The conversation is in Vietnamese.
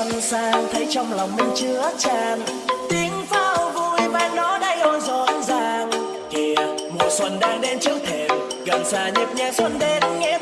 Con sang, thấy trong lòng mình chứa tràn tiếng pháo vui và nó đây ôi rộn ràng. Kìa, mùa xuân đang đến trước thềm, gần xa nhịp nhẹ xuân đến nghe